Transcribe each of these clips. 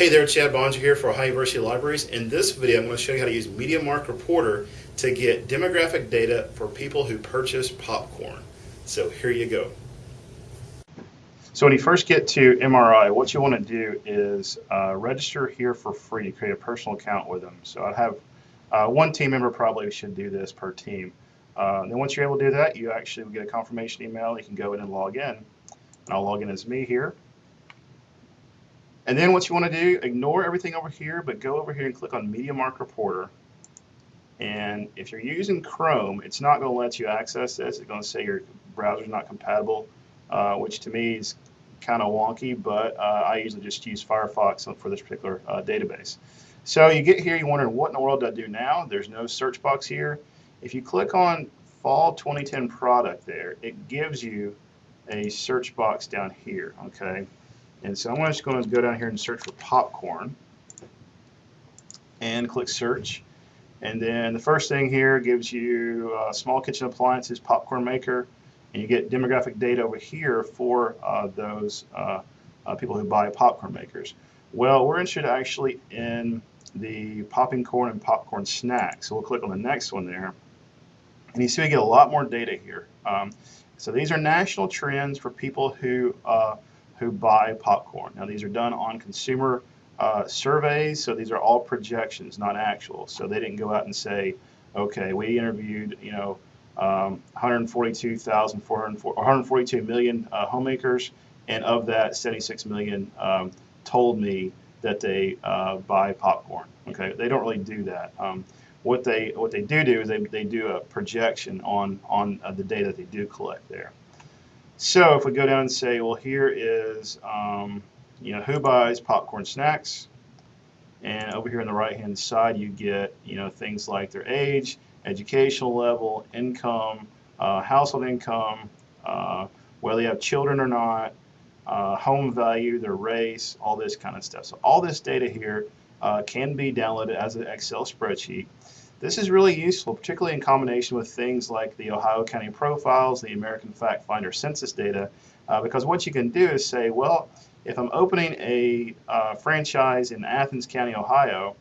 Hey there, Chad Boeninger here for Ohio University Libraries. In this video, I'm going to show you how to use MediaMark Reporter to get demographic data for people who purchase popcorn. So here you go. So when you first get to MRI, what you want to do is uh, register here for free, create a personal account with them. So I'd have uh, one team member probably should do this per team. Uh, then once you're able to do that, you actually get a confirmation email. You can go in and log in. And I'll log in as me here. And then what you want to do, ignore everything over here, but go over here and click on MediaMark Reporter. And if you're using Chrome, it's not going to let you access this. It's going to say your browser's not compatible, uh, which to me is kind of wonky, but uh, I usually just use Firefox for this particular uh, database. So you get here, you're wondering what in the world do I do now? There's no search box here. If you click on Fall 2010 product there, it gives you a search box down here, okay? And so I'm just going to go down here and search for popcorn and click search. And then the first thing here gives you uh, small kitchen appliances, popcorn maker, and you get demographic data over here for uh, those uh, uh people who buy popcorn makers. Well, we're interested actually in the popping corn and popcorn snacks. So we'll click on the next one there. And you see we get a lot more data here. Um, so these are national trends for people who uh, who buy popcorn. Now these are done on consumer uh, surveys, so these are all projections, not actual. So they didn't go out and say, okay, we interviewed, you know, um, 142,400, 142 million uh, homemakers, and of that, 76 million um, told me that they uh, buy popcorn. Okay, they don't really do that. Um, what they what they do do is they, they do a projection on on uh, the data that they do collect there. So if we go down and say, well, here is, um, you know, who buys popcorn snacks? And over here on the right-hand side, you get, you know, things like their age, educational level, income, uh, household income, uh, whether they have children or not, uh, home value, their race, all this kind of stuff. So all this data here uh, can be downloaded as an Excel spreadsheet. This is really useful, particularly in combination with things like the Ohio County profiles, the American Fact Finder census data, uh, because what you can do is say, well, if I'm opening a uh, franchise in Athens County, Ohio,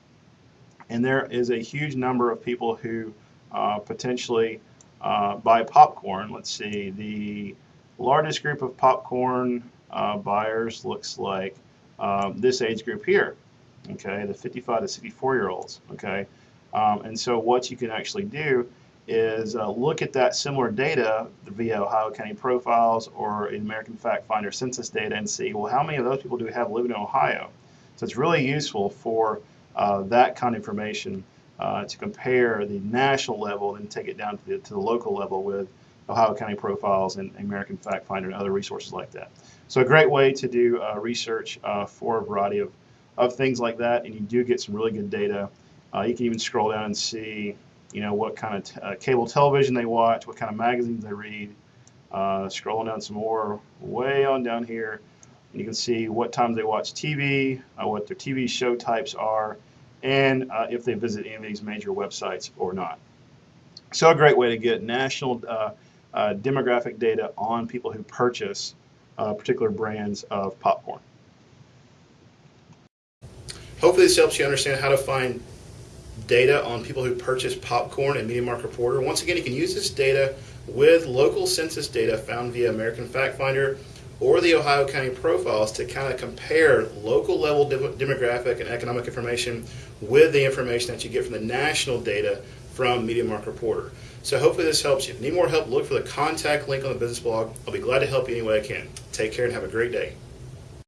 and there is a huge number of people who uh, potentially uh, buy popcorn, let's see, the largest group of popcorn uh, buyers looks like um, this age group here, okay, the 55 to 64 year olds, okay. Um, and so what you can actually do is uh, look at that similar data via Ohio County profiles or American Fact Finder census data and see, well, how many of those people do we have living in Ohio? So it's really useful for uh, that kind of information uh, to compare the national level and take it down to the, to the local level with Ohio County profiles and American Fact Finder and other resources like that. So a great way to do uh, research uh, for a variety of, of things like that, and you do get some really good data uh, you can even scroll down and see, you know, what kind of uh, cable television they watch, what kind of magazines they read. Uh, scrolling down some more, way on down here, and you can see what times they watch TV, uh, what their TV show types are, and uh, if they visit any of these major websites or not. So a great way to get national uh, demographic data on people who purchase particular brands of popcorn. Hopefully this helps you understand how to find data on people who purchase popcorn and MediaMark Reporter. Once again, you can use this data with local census data found via American Fact Finder or the Ohio County profiles to kind of compare local level de demographic and economic information with the information that you get from the national data from Media MediaMark Reporter. So hopefully this helps you. If you need more help, look for the contact link on the business blog. I'll be glad to help you any way I can. Take care and have a great day.